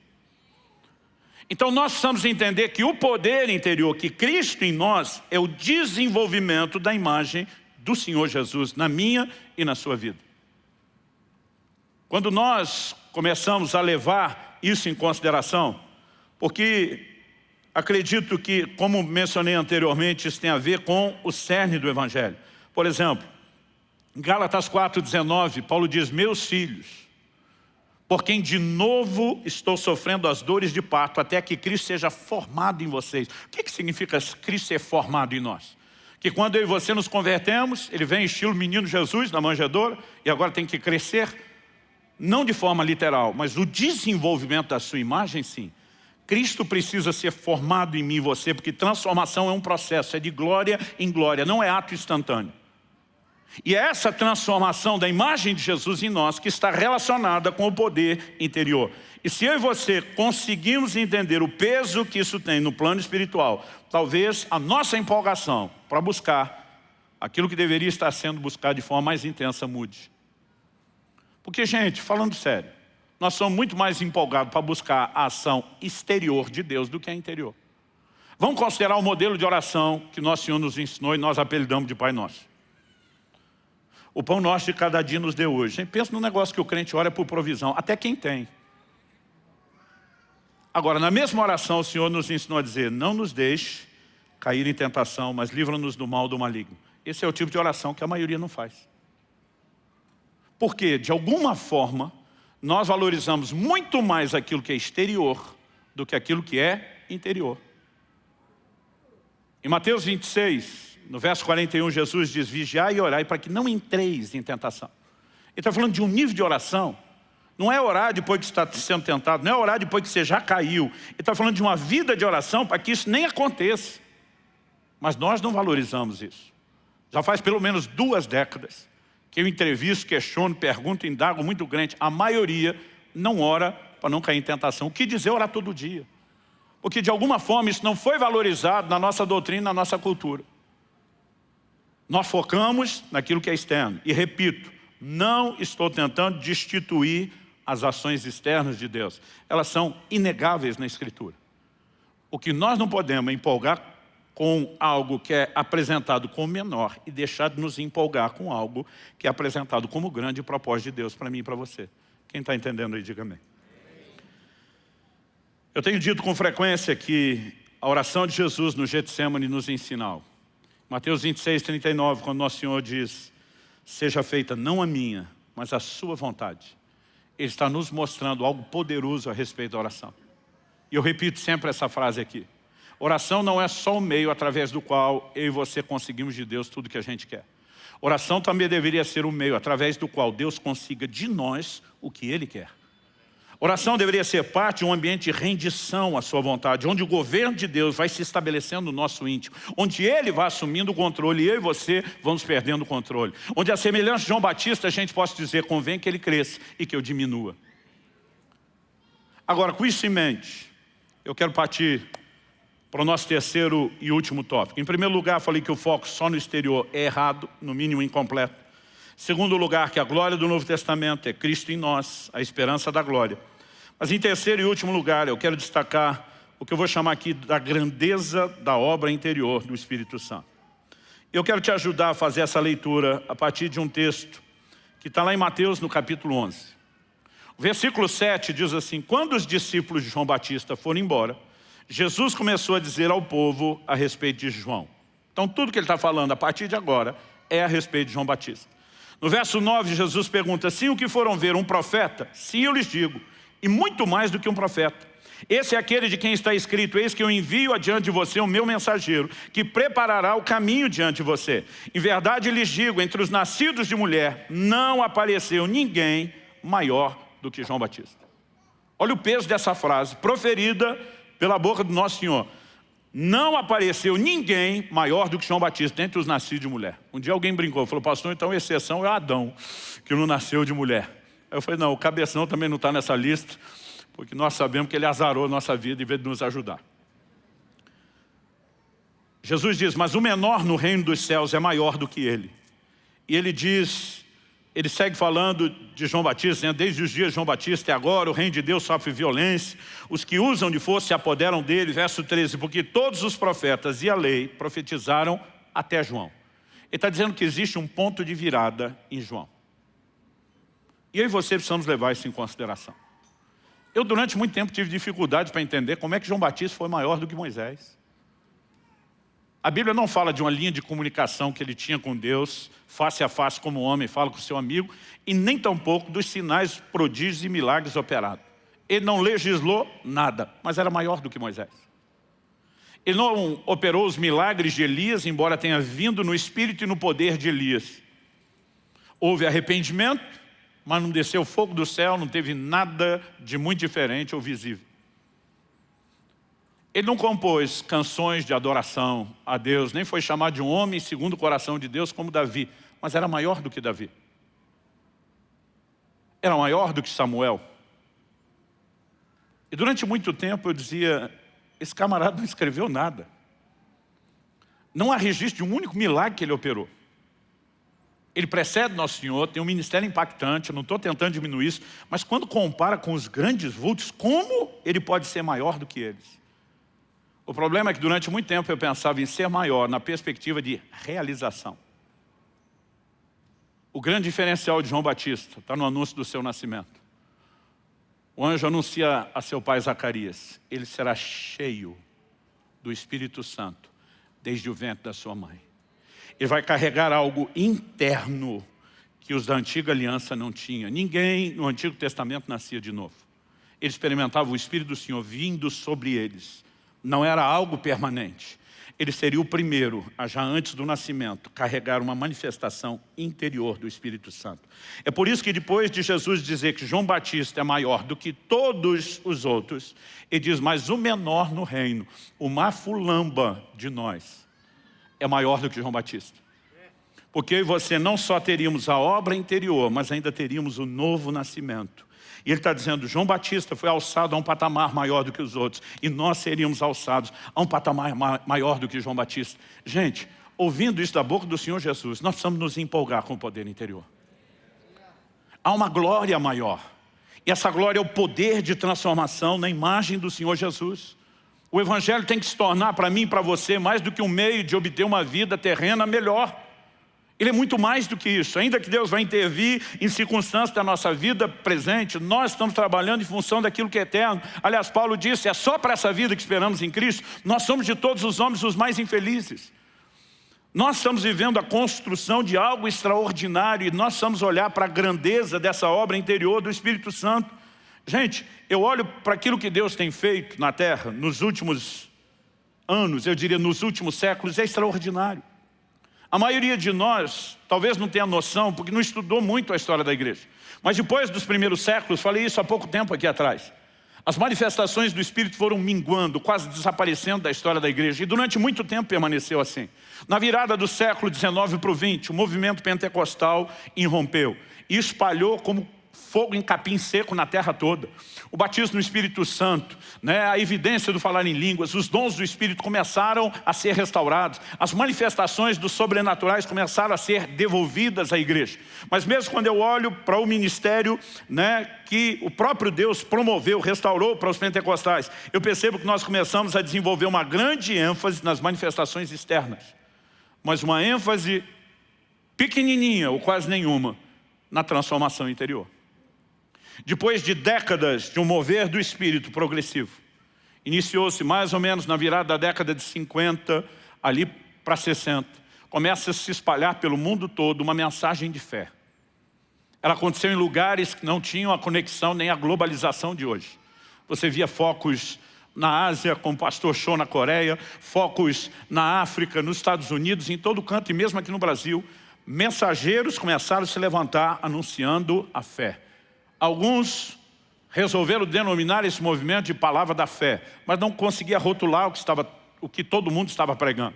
Então nós precisamos entender que o poder interior, que Cristo em nós, é o desenvolvimento da imagem do Senhor Jesus na minha e na sua vida. Quando nós começamos a levar isso em consideração, porque acredito que, como mencionei anteriormente, isso tem a ver com o cerne do Evangelho. Por exemplo, em Gálatas 4,19, Paulo diz, meus filhos, por quem de novo estou sofrendo as dores de parto, até que Cristo seja formado em vocês. O que, que significa Cristo ser formado em nós? Que quando eu e você nos convertemos, ele vem estilo menino Jesus na manjedoura, e agora tem que crescer não de forma literal, mas o desenvolvimento da sua imagem, sim. Cristo precisa ser formado em mim e você, porque transformação é um processo, é de glória em glória, não é ato instantâneo. E é essa transformação da imagem de Jesus em nós que está relacionada com o poder interior. E se eu e você conseguimos entender o peso que isso tem no plano espiritual, talvez a nossa empolgação para buscar aquilo que deveria estar sendo buscado de forma mais intensa mude. Porque, gente, falando sério, nós somos muito mais empolgados para buscar a ação exterior de Deus do que a interior. Vamos considerar o modelo de oração que nosso Senhor nos ensinou e nós apelidamos de Pai Nosso. O pão nosso de cada dia nos deu hoje. Pensa no negócio que o crente ora por provisão, até quem tem. Agora, na mesma oração, o Senhor nos ensinou a dizer, não nos deixe cair em tentação, mas livra-nos do mal do maligno. Esse é o tipo de oração que a maioria não faz. Porque, de alguma forma, nós valorizamos muito mais aquilo que é exterior do que aquilo que é interior. Em Mateus 26, no verso 41, Jesus diz, vigiai e orai para que não entreis em tentação. Ele está falando de um nível de oração, não é orar depois que está sendo tentado, não é orar depois que você já caiu. Ele está falando de uma vida de oração para que isso nem aconteça. Mas nós não valorizamos isso. Já faz pelo menos duas décadas que eu entrevisto, questiono, pergunto, indago muito grande, a maioria não ora para não cair em tentação. O que dizer orar todo dia? Porque de alguma forma isso não foi valorizado na nossa doutrina, na nossa cultura. Nós focamos naquilo que é externo. E repito, não estou tentando destituir as ações externas de Deus. Elas são inegáveis na Escritura. O que nós não podemos é empolgar com algo que é apresentado como menor e deixar de nos empolgar com algo que é apresentado como grande propósito de Deus para mim e para você. Quem está entendendo aí, diga amém. Eu tenho dito com frequência que a oração de Jesus no Getsemane nos ensina algo. Mateus 26, 39, quando Nosso Senhor diz, seja feita não a minha, mas a sua vontade. Ele está nos mostrando algo poderoso a respeito da oração. E eu repito sempre essa frase aqui. Oração não é só o meio através do qual eu e você conseguimos de Deus tudo que a gente quer. Oração também deveria ser o meio através do qual Deus consiga de nós o que Ele quer. Oração deveria ser parte de um ambiente de rendição à sua vontade, onde o governo de Deus vai se estabelecendo no nosso íntimo, onde Ele vai assumindo o controle e eu e você vamos perdendo o controle. Onde a semelhança de João Batista a gente possa dizer, convém que ele cresça e que eu diminua. Agora, com isso em mente, eu quero partir para o nosso terceiro e último tópico. Em primeiro lugar, falei que o foco só no exterior é errado, no mínimo incompleto. Segundo lugar, que a glória do Novo Testamento é Cristo em nós, a esperança da glória. Mas em terceiro e último lugar, eu quero destacar o que eu vou chamar aqui da grandeza da obra interior do Espírito Santo. Eu quero te ajudar a fazer essa leitura a partir de um texto que está lá em Mateus, no capítulo 11. O versículo 7 diz assim, quando os discípulos de João Batista foram embora, Jesus começou a dizer ao povo a respeito de João. Então tudo que ele está falando a partir de agora é a respeito de João Batista. No verso 9, Jesus pergunta, sim o que foram ver um profeta? Sim, eu lhes digo, e muito mais do que um profeta. Esse é aquele de quem está escrito, eis que eu envio adiante de você o meu mensageiro, que preparará o caminho diante de você. Em verdade lhes digo, entre os nascidos de mulher, não apareceu ninguém maior do que João Batista. Olha o peso dessa frase, proferida pela boca do nosso Senhor. Não apareceu ninguém maior do que João Batista entre os nascidos de mulher. Um dia alguém brincou, falou, pastor, então a exceção é Adão, que não nasceu de mulher. Eu falei, não, o cabeção também não está nessa lista, porque nós sabemos que ele azarou a nossa vida em vez de nos ajudar. Jesus diz, mas o menor no reino dos céus é maior do que ele. E ele diz, ele segue falando de João Batista, né? desde os dias de João Batista e agora o reino de Deus sofre violência, os que usam de força se apoderam dele, verso 13, porque todos os profetas e a lei profetizaram até João. Ele está dizendo que existe um ponto de virada em João. E eu e você precisamos levar isso em consideração. Eu durante muito tempo tive dificuldade para entender como é que João Batista foi maior do que Moisés. A Bíblia não fala de uma linha de comunicação que ele tinha com Deus, face a face como homem, fala com seu amigo, e nem tampouco dos sinais, prodígios e milagres operados. Ele não legislou nada, mas era maior do que Moisés. Ele não operou os milagres de Elias, embora tenha vindo no espírito e no poder de Elias. Houve arrependimento, mas não desceu fogo do céu, não teve nada de muito diferente ou visível. Ele não compôs canções de adoração a Deus, nem foi chamado de um homem segundo o coração de Deus como Davi, mas era maior do que Davi. Era maior do que Samuel. E durante muito tempo eu dizia, esse camarada não escreveu nada. Não há registro de um único milagre que ele operou. Ele precede Nosso Senhor, tem um ministério impactante, não estou tentando diminuir isso, mas quando compara com os grandes vultos, como ele pode ser maior do que eles? O problema é que durante muito tempo eu pensava em ser maior na perspectiva de realização. O grande diferencial de João Batista está no anúncio do seu nascimento. O anjo anuncia a seu pai Zacarias, ele será cheio do Espírito Santo desde o ventre da sua mãe. Ele vai carregar algo interno que os da antiga aliança não tinham. Ninguém no Antigo Testamento nascia de novo. Eles experimentavam o Espírito do Senhor vindo sobre eles. Não era algo permanente. Ele seria o primeiro, já antes do nascimento, carregar uma manifestação interior do Espírito Santo. É por isso que depois de Jesus dizer que João Batista é maior do que todos os outros, ele diz, mas o menor no reino, o mafulamba de nós, é maior do que João Batista. Porque eu e você não só teríamos a obra interior, mas ainda teríamos o novo nascimento. E ele está dizendo, João Batista foi alçado a um patamar maior do que os outros. E nós seríamos alçados a um patamar maior do que João Batista. Gente, ouvindo isso da boca do Senhor Jesus, nós precisamos nos empolgar com o poder interior. Há uma glória maior. E essa glória é o poder de transformação na imagem do Senhor Jesus. O Evangelho tem que se tornar para mim e para você mais do que um meio de obter uma vida terrena melhor. Ele é muito mais do que isso. Ainda que Deus vai intervir em circunstâncias da nossa vida presente, nós estamos trabalhando em função daquilo que é eterno. Aliás, Paulo disse, é só para essa vida que esperamos em Cristo. Nós somos de todos os homens os mais infelizes. Nós estamos vivendo a construção de algo extraordinário e nós vamos olhar para a grandeza dessa obra interior do Espírito Santo. Gente, eu olho para aquilo que Deus tem feito na terra nos últimos anos, eu diria nos últimos séculos, é extraordinário. A maioria de nós talvez não tenha noção, porque não estudou muito a história da igreja. Mas depois dos primeiros séculos, falei isso há pouco tempo aqui atrás, as manifestações do Espírito foram minguando, quase desaparecendo da história da igreja. E durante muito tempo permaneceu assim. Na virada do século XIX para o XX, o movimento pentecostal irrompeu e espalhou como fogo em capim seco na terra toda. O batismo no Espírito Santo, né, a evidência do falar em línguas, os dons do Espírito começaram a ser restaurados, as manifestações dos sobrenaturais começaram a ser devolvidas à igreja. Mas mesmo quando eu olho para o ministério né, que o próprio Deus promoveu, restaurou para os pentecostais, eu percebo que nós começamos a desenvolver uma grande ênfase nas manifestações externas, mas uma ênfase pequenininha ou quase nenhuma na transformação interior. Depois de décadas de um mover do espírito progressivo, iniciou-se mais ou menos na virada da década de 50, ali para 60, começa a se espalhar pelo mundo todo uma mensagem de fé. Ela aconteceu em lugares que não tinham a conexão nem a globalização de hoje. Você via focos na Ásia, com o pastor Show na Coreia, focos na África, nos Estados Unidos, em todo canto e mesmo aqui no Brasil, mensageiros começaram a se levantar anunciando a fé. Alguns resolveram denominar esse movimento de palavra da fé, mas não conseguia rotular o que, estava, o que todo mundo estava pregando.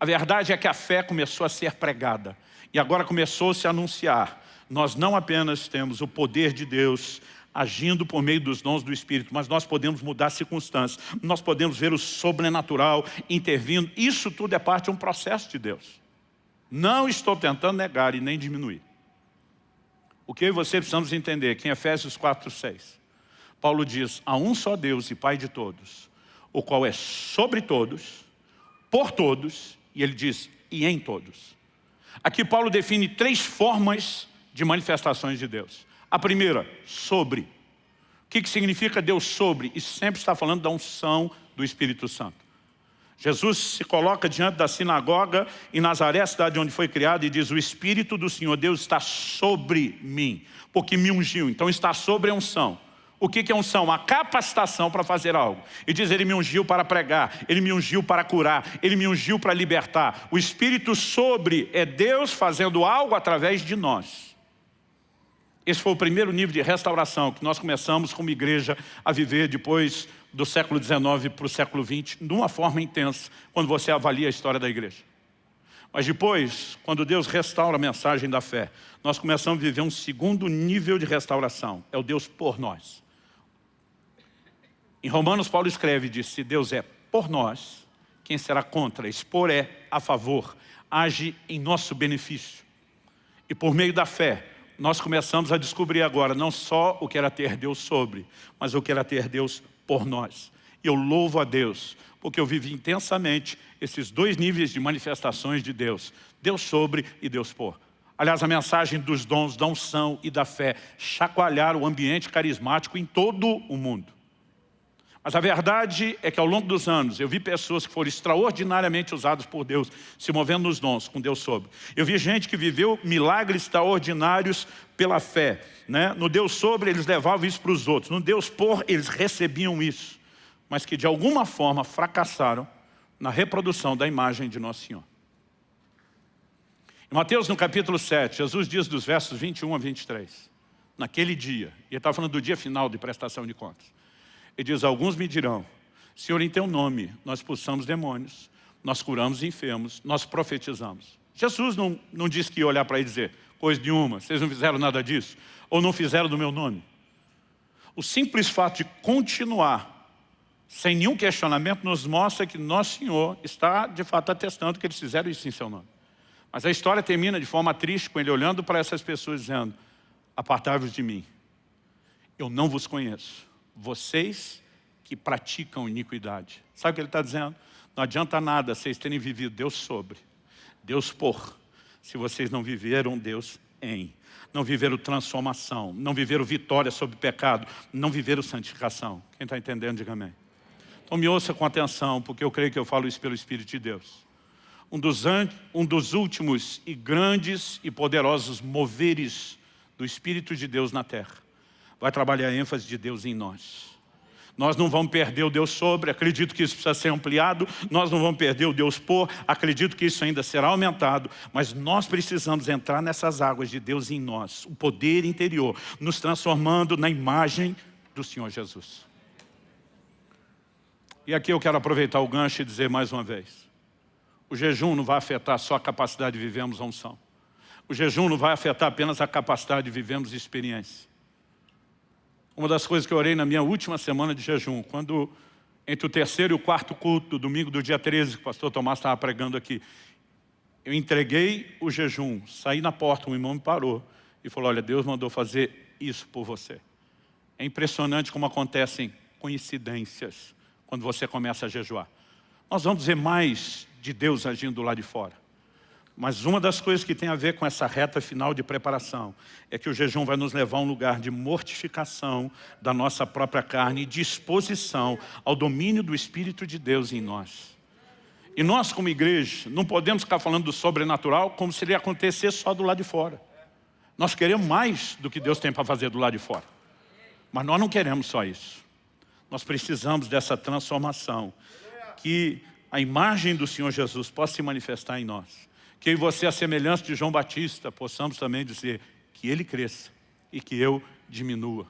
A verdade é que a fé começou a ser pregada e agora começou-se a anunciar. Nós não apenas temos o poder de Deus agindo por meio dos dons do Espírito, mas nós podemos mudar circunstâncias, nós podemos ver o sobrenatural intervindo. Isso tudo é parte de um processo de Deus. Não estou tentando negar e nem diminuir. O que eu e você precisamos entender, que em Efésios 4, 6, Paulo diz, há um só Deus e Pai de todos, o qual é sobre todos, por todos, e ele diz, e em todos. Aqui Paulo define três formas de manifestações de Deus. A primeira, sobre. O que, que significa Deus sobre? Isso sempre está falando da unção do Espírito Santo. Jesus se coloca diante da sinagoga em Nazaré, a cidade onde foi criado, e diz, o Espírito do Senhor Deus está sobre mim, porque me ungiu. Então está sobre a unção. O que é unção? A capacitação para fazer algo. E diz, ele me ungiu para pregar, ele me ungiu para curar, ele me ungiu para libertar. O Espírito sobre é Deus fazendo algo através de nós. Esse foi o primeiro nível de restauração que nós começamos como igreja a viver depois do século XIX para o século XX, de uma forma intensa, quando você avalia a história da igreja. Mas depois, quando Deus restaura a mensagem da fé, nós começamos a viver um segundo nível de restauração, é o Deus por nós. Em Romanos, Paulo escreve, diz, se Deus é por nós, quem será contra? Expor é a favor, age em nosso benefício. E por meio da fé, nós começamos a descobrir agora não só o que era ter Deus sobre, mas o que era ter Deus por nós. Eu louvo a Deus, porque eu vivi intensamente esses dois níveis de manifestações de Deus. Deus sobre e Deus por. Aliás, a mensagem dos dons, da unção e da fé chacoalhar o ambiente carismático em todo o mundo. Mas a verdade é que ao longo dos anos eu vi pessoas que foram extraordinariamente usadas por Deus, se movendo nos dons, com Deus sobre. Eu vi gente que viveu milagres extraordinários pela fé. Né? No Deus sobre, eles levavam isso para os outros. No Deus por, eles recebiam isso. Mas que de alguma forma fracassaram na reprodução da imagem de Nosso Senhor. Em Mateus, no capítulo 7, Jesus diz dos versos 21 a 23, naquele dia, e ele está falando do dia final de prestação de contas, ele diz, alguns me dirão, Senhor, em teu nome nós expulsamos demônios, nós curamos enfermos, nós profetizamos. Jesus não, não disse que ia olhar para ele e dizer, coisa nenhuma, vocês não fizeram nada disso, ou não fizeram do meu nome. O simples fato de continuar, sem nenhum questionamento, nos mostra que nosso Senhor está, de fato, atestando que eles fizeram isso em seu nome. Mas a história termina de forma triste, com ele olhando para essas pessoas dizendo, apartai-vos de mim, eu não vos conheço vocês que praticam iniquidade. Sabe o que ele está dizendo? Não adianta nada vocês terem vivido Deus sobre, Deus por, se vocês não viveram Deus em. Não viveram transformação, não viveram vitória sobre o pecado, não viveram santificação. Quem está entendendo, diga amém. Então me ouça com atenção, porque eu creio que eu falo isso pelo Espírito de Deus. Um dos, um dos últimos e grandes e poderosos moveres do Espírito de Deus na terra vai trabalhar a ênfase de Deus em nós. Nós não vamos perder o Deus sobre, acredito que isso precisa ser ampliado, nós não vamos perder o Deus por, acredito que isso ainda será aumentado, mas nós precisamos entrar nessas águas de Deus em nós, o poder interior, nos transformando na imagem do Senhor Jesus. E aqui eu quero aproveitar o gancho e dizer mais uma vez, o jejum não vai afetar só a capacidade de vivermos a unção. O jejum não vai afetar apenas a capacidade de vivermos experiência. Uma das coisas que eu orei na minha última semana de jejum, quando entre o terceiro e o quarto culto, do domingo do dia 13, que o pastor Tomás estava pregando aqui, eu entreguei o jejum, saí na porta, um irmão me parou e falou, olha, Deus mandou fazer isso por você. É impressionante como acontecem coincidências quando você começa a jejuar. Nós vamos ver mais de Deus agindo lá de fora. Mas uma das coisas que tem a ver com essa reta final de preparação é que o jejum vai nos levar a um lugar de mortificação da nossa própria carne e disposição ao domínio do Espírito de Deus em nós. E nós, como igreja, não podemos ficar falando do sobrenatural como se ele acontecer só do lado de fora. Nós queremos mais do que Deus tem para fazer do lado de fora. Mas nós não queremos só isso. Nós precisamos dessa transformação. Que a imagem do Senhor Jesus possa se manifestar em nós que eu e você, a semelhança de João Batista, possamos também dizer que ele cresça e que eu diminua.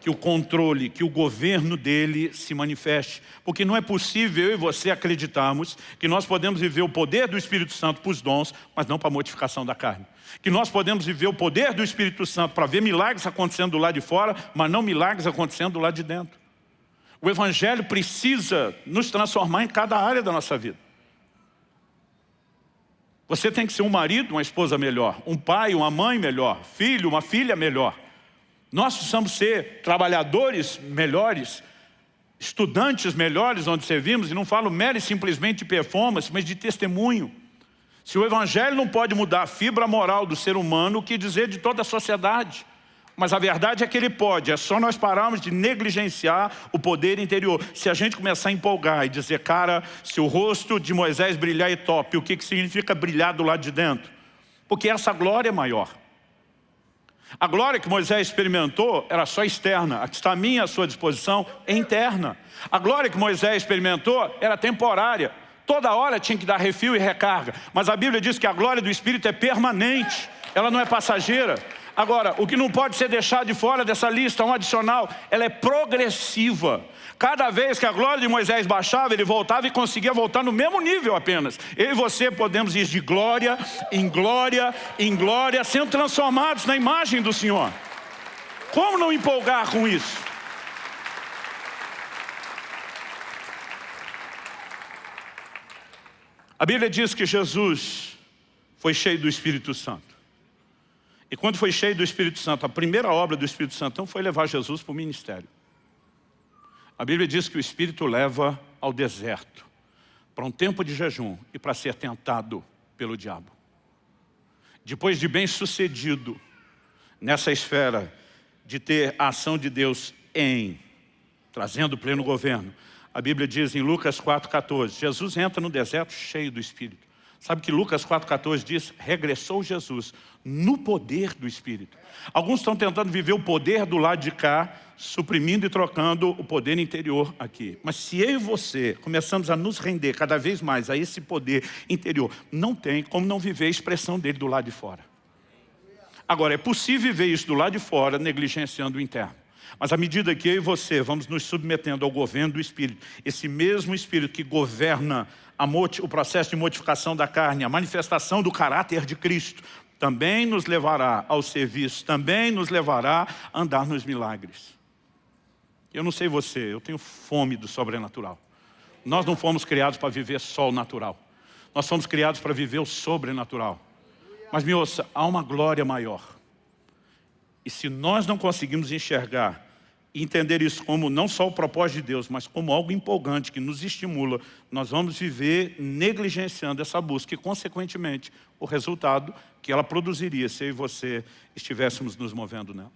Que o controle, que o governo dele se manifeste. Porque não é possível eu e você acreditarmos que nós podemos viver o poder do Espírito Santo para os dons, mas não para a mortificação da carne. Que nós podemos viver o poder do Espírito Santo para ver milagres acontecendo do lado de fora, mas não milagres acontecendo do lado de dentro. O Evangelho precisa nos transformar em cada área da nossa vida. Você tem que ser um marido, uma esposa melhor, um pai, uma mãe melhor, filho, uma filha melhor. Nós precisamos ser trabalhadores melhores, estudantes melhores onde servimos, e não falo mero e simplesmente de performance, mas de testemunho. Se o Evangelho não pode mudar a fibra moral do ser humano, o que dizer de toda a sociedade? Mas a verdade é que ele pode, é só nós pararmos de negligenciar o poder interior. Se a gente começar a empolgar e dizer, cara, se o rosto de Moisés brilhar é top, o que, que significa brilhar do lado de dentro? Porque essa glória é maior. A glória que Moisés experimentou era só externa, a que está a minha à sua disposição é interna. A glória que Moisés experimentou era temporária, toda hora tinha que dar refil e recarga. Mas a Bíblia diz que a glória do Espírito é permanente, ela não é passageira. Agora, o que não pode ser deixado de fora dessa lista, um adicional, ela é progressiva. Cada vez que a glória de Moisés baixava, ele voltava e conseguia voltar no mesmo nível apenas. Eu e você podemos ir de glória em glória em glória, sendo transformados na imagem do Senhor. Como não empolgar com isso? A Bíblia diz que Jesus foi cheio do Espírito Santo. E quando foi cheio do Espírito Santo, a primeira obra do Espírito Santo então, foi levar Jesus para o ministério. A Bíblia diz que o Espírito leva ao deserto, para um tempo de jejum e para ser tentado pelo diabo. Depois de bem sucedido nessa esfera de ter a ação de Deus em, trazendo pleno governo, a Bíblia diz em Lucas 4,14, Jesus entra no deserto cheio do Espírito. Sabe que Lucas 4,14 diz, regressou Jesus no poder do Espírito. Alguns estão tentando viver o poder do lado de cá, suprimindo e trocando o poder interior aqui. Mas se eu e você começamos a nos render cada vez mais a esse poder interior, não tem como não viver a expressão dele do lado de fora. Agora, é possível viver isso do lado de fora, negligenciando o interno. Mas à medida que eu e você vamos nos submetendo ao governo do Espírito, esse mesmo Espírito que governa o processo de modificação da carne, a manifestação do caráter de Cristo, também nos levará ao serviço, também nos levará a andar nos milagres. Eu não sei você, eu tenho fome do sobrenatural. Nós não fomos criados para viver só o natural. Nós fomos criados para viver o sobrenatural. Mas me ouça, há uma glória maior. E se nós não conseguimos enxergar e entender isso como não só o propósito de Deus, mas como algo empolgante que nos estimula, nós vamos viver negligenciando essa busca e, consequentemente, o resultado que ela produziria se eu e você estivéssemos nos movendo nela.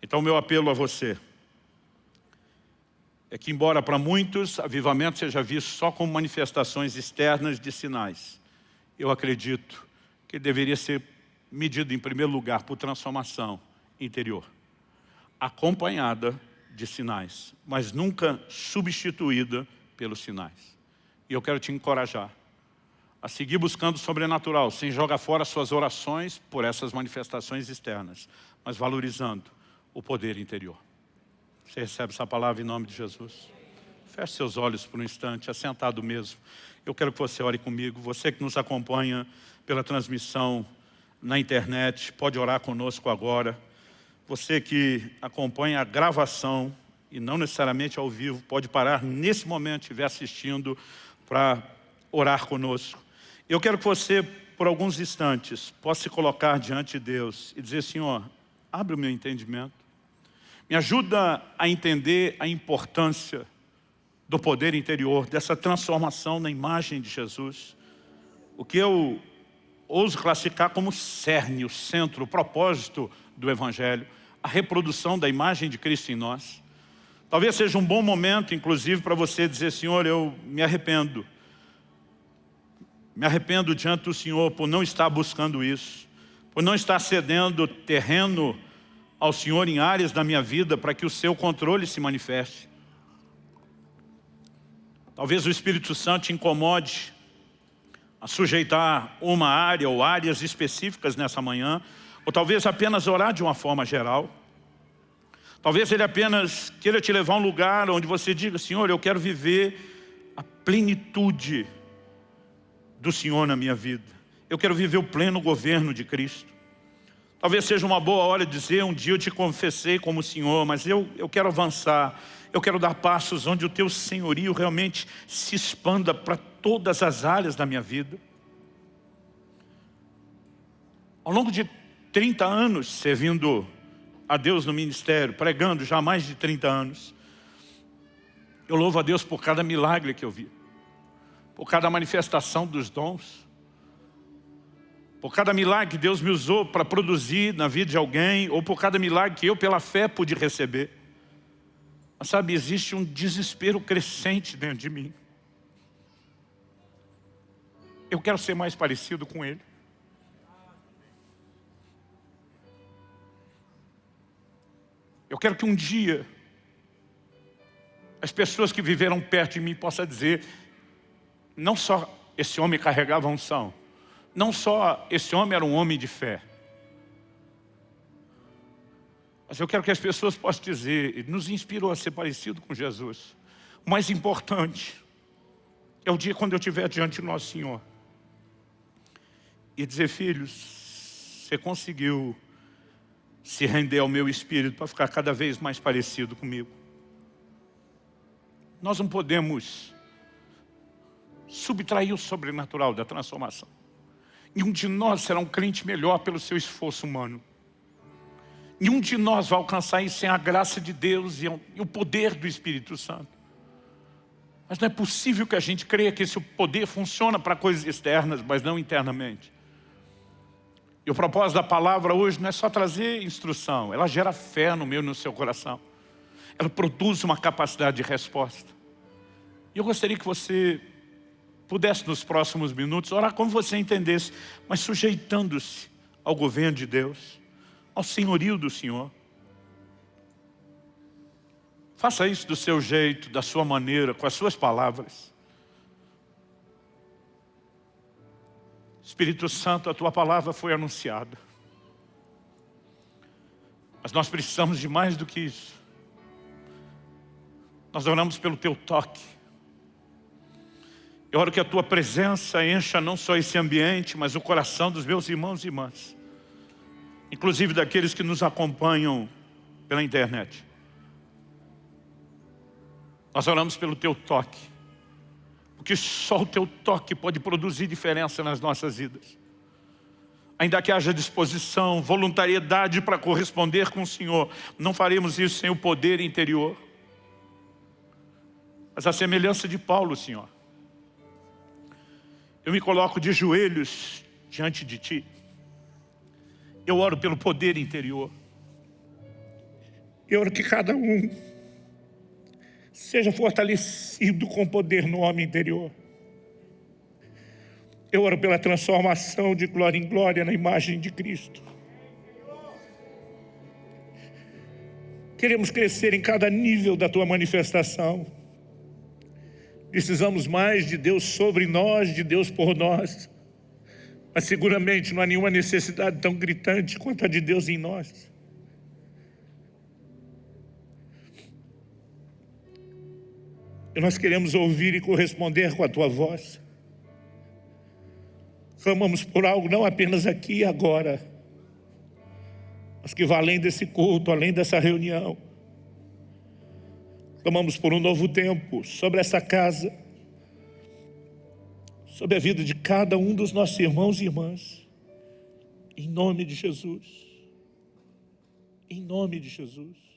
Então, meu apelo a você é que, embora para muitos avivamento seja visto só como manifestações externas de sinais, eu acredito que deveria ser medido, em primeiro lugar, por transformação interior acompanhada de sinais, mas nunca substituída pelos sinais. E eu quero te encorajar a seguir buscando o sobrenatural, sem jogar fora suas orações por essas manifestações externas, mas valorizando o poder interior. Você recebe essa palavra em nome de Jesus? Feche seus olhos por um instante, assentado mesmo. Eu quero que você ore comigo. Você que nos acompanha pela transmissão na internet, pode orar conosco agora. Você que acompanha a gravação e não necessariamente ao vivo, pode parar nesse momento, estiver assistindo, para orar conosco. Eu quero que você, por alguns instantes, possa se colocar diante de Deus e dizer, Senhor, abre o meu entendimento. Me ajuda a entender a importância do poder interior, dessa transformação na imagem de Jesus. O que eu ouso classificar como cerne, o centro, o propósito do Evangelho, a reprodução da imagem de Cristo em nós. Talvez seja um bom momento, inclusive, para você dizer, Senhor, eu me arrependo. Me arrependo diante do Senhor por não estar buscando isso, por não estar cedendo terreno ao Senhor em áreas da minha vida para que o seu controle se manifeste. Talvez o Espírito Santo te incomode a sujeitar uma área ou áreas específicas nessa manhã, ou talvez apenas orar de uma forma geral. Talvez ele apenas queira te levar a um lugar onde você diga, Senhor, eu quero viver a plenitude do Senhor na minha vida. Eu quero viver o pleno governo de Cristo. Talvez seja uma boa hora dizer, um dia eu te confessei como Senhor, mas eu, eu quero avançar, eu quero dar passos onde o teu senhorio realmente se expanda para todas as áreas da minha vida. Ao longo de 30 anos servindo a Deus no ministério, pregando já há mais de 30 anos. Eu louvo a Deus por cada milagre que eu vi, por cada manifestação dos dons, por cada milagre que Deus me usou para produzir na vida de alguém, ou por cada milagre que eu, pela fé, pude receber. Mas sabe, existe um desespero crescente dentro de mim. Eu quero ser mais parecido com Ele. Eu quero que um dia as pessoas que viveram perto de mim possam dizer não só esse homem carregava unção, não só esse homem era um homem de fé, mas eu quero que as pessoas possam dizer, nos inspirou a ser parecido com Jesus. O mais importante é o dia quando eu estiver diante do nosso Senhor e dizer, filhos, você conseguiu se render ao meu espírito para ficar cada vez mais parecido comigo. Nós não podemos subtrair o sobrenatural da transformação. Nenhum de nós será um crente melhor pelo seu esforço humano. Nenhum de nós vai alcançar isso sem a graça de Deus e o poder do Espírito Santo. Mas não é possível que a gente creia que esse poder funciona para coisas externas, mas não internamente. E o propósito da palavra hoje não é só trazer instrução, ela gera fé no meu e no seu coração. Ela produz uma capacidade de resposta. E eu gostaria que você pudesse nos próximos minutos orar como você entendesse, mas sujeitando-se ao governo de Deus, ao senhorio do Senhor. Faça isso do seu jeito, da sua maneira, com as suas palavras. Espírito Santo, a Tua palavra foi anunciada. Mas nós precisamos de mais do que isso. Nós oramos pelo Teu toque. Eu oro que a Tua presença encha não só esse ambiente, mas o coração dos meus irmãos e irmãs. Inclusive daqueles que nos acompanham pela internet. Nós oramos pelo Teu toque porque só o teu toque pode produzir diferença nas nossas vidas. ainda que haja disposição, voluntariedade para corresponder com o Senhor, não faremos isso sem o poder interior. Mas a semelhança de Paulo, Senhor, eu me coloco de joelhos diante de Ti. Eu oro pelo poder interior. Eu oro que cada um seja fortalecido com poder no homem interior. Eu oro pela transformação de glória em glória na imagem de Cristo. Queremos crescer em cada nível da Tua manifestação. Precisamos mais de Deus sobre nós, de Deus por nós. Mas seguramente não há nenhuma necessidade tão gritante quanto a de Deus em nós. Nós queremos ouvir e corresponder com a Tua voz. Clamamos por algo não apenas aqui e agora, mas que vai além desse culto, além dessa reunião. Clamamos por um novo tempo sobre essa casa, sobre a vida de cada um dos nossos irmãos e irmãs. Em nome de Jesus. Em nome de Jesus.